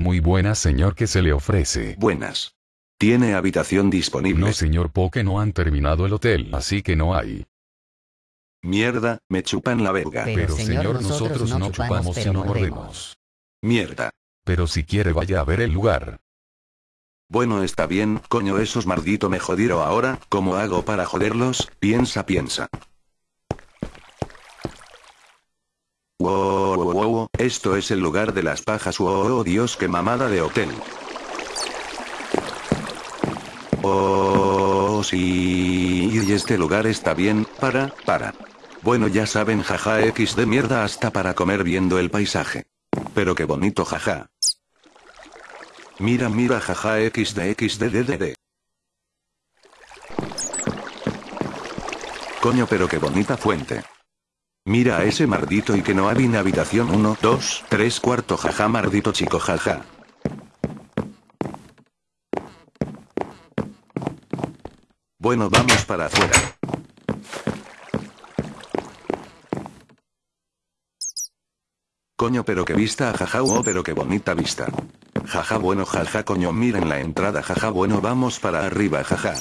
Muy buena señor que se le ofrece. Buenas. ¿Tiene habitación disponible? No señor porque no han terminado el hotel, así que no hay. Mierda, me chupan la verga. Pero, Pero, señor, señor, nosotros nosotros no no chupamos, chupamos pero sino mordemos. mordemos. Mierda. Pero si quiere vaya a ver el lugar. Bueno, está bien, coño, esos maldito me jodieron ahora, ¿cómo hago para joderlos? Piensa, piensa. Wow, esto es el lugar de las pajas, wow, oh, Dios, qué mamada de hotel. Oh, sí, y este lugar está bien, para, para. Bueno, ya saben, jaja, X de mierda hasta para comer viendo el paisaje. Pero qué bonito, jaja. Mira, mira, jaja, XD, XD, DDD. Coño, pero qué bonita fuente. Mira a ese mardito y que no en habitación 1, 2, 3, cuarto, jaja, mardito chico, jaja. Bueno, vamos para afuera. Coño, pero qué vista, jaja, oh, pero qué bonita vista. Jaja, bueno, jaja, coño, miren la entrada, jaja, bueno, vamos para arriba, jaja.